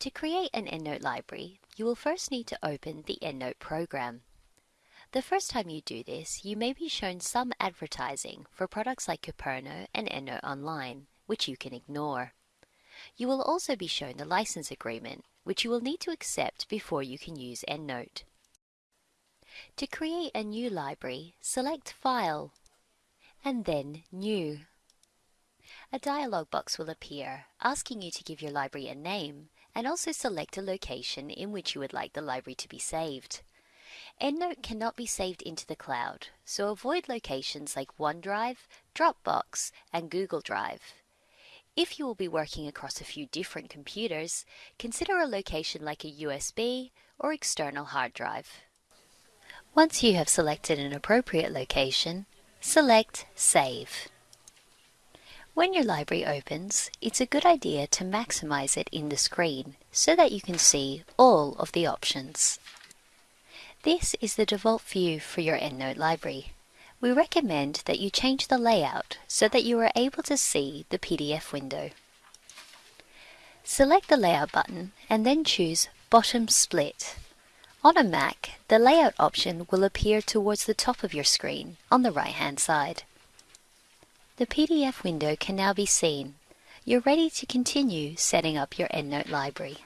To create an EndNote library, you will first need to open the EndNote program. The first time you do this, you may be shown some advertising for products like Kopernio and EndNote Online, which you can ignore. You will also be shown the license agreement, which you will need to accept before you can use EndNote. To create a new library, select File, and then New. A dialog box will appear, asking you to give your library a name, and also select a location in which you would like the library to be saved. EndNote cannot be saved into the cloud, so avoid locations like OneDrive, Dropbox, and Google Drive. If you will be working across a few different computers, consider a location like a USB or external hard drive. Once you have selected an appropriate location, select Save. When your library opens, it's a good idea to maximize it in the screen so that you can see all of the options. This is the default view for your EndNote library. We recommend that you change the layout so that you are able to see the PDF window. Select the Layout button and then choose Bottom Split. On a Mac, the Layout option will appear towards the top of your screen on the right-hand side. The PDF window can now be seen. You're ready to continue setting up your EndNote library.